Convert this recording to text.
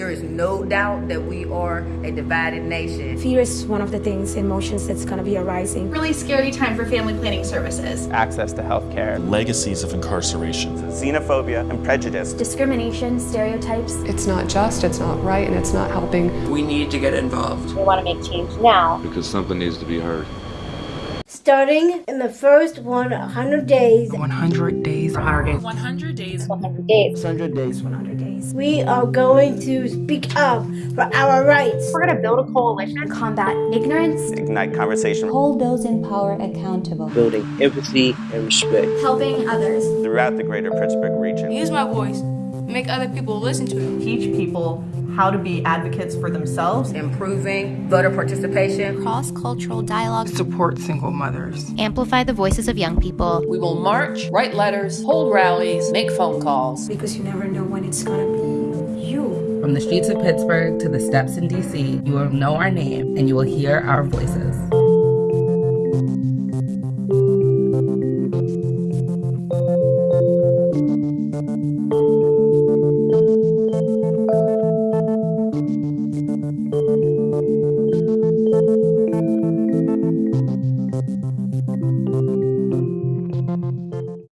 There is no doubt that we are a divided nation. Fear is one of the things, emotions that's going to be arising. Really scary time for family planning services. Access to health care. Legacies of incarceration. Xenophobia and prejudice. Discrimination, stereotypes. It's not just, it's not right, and it's not helping. We need to get involved. We want to make change now. Because something needs to be heard. Starting in the first 100 days. 100 days. 100 days. 100 days. 100 days. 100 days. 100 days. We are going to speak up for our rights. We're going to build a coalition. Combat ignorance. Ignite conversation. Hold those in power accountable. Building empathy and respect. Helping others. Throughout the greater Pittsburgh region. Use my voice. Make other people listen to it. Teach people how to be advocates for themselves. Improving voter participation. Cross-cultural dialogue. Support single mothers. Amplify the voices of young people. We will march, write letters, hold rallies, make phone calls. Because you never know when it's going to be you. From the streets of Pittsburgh to the steps in D.C., you will know our name and you will hear our voices.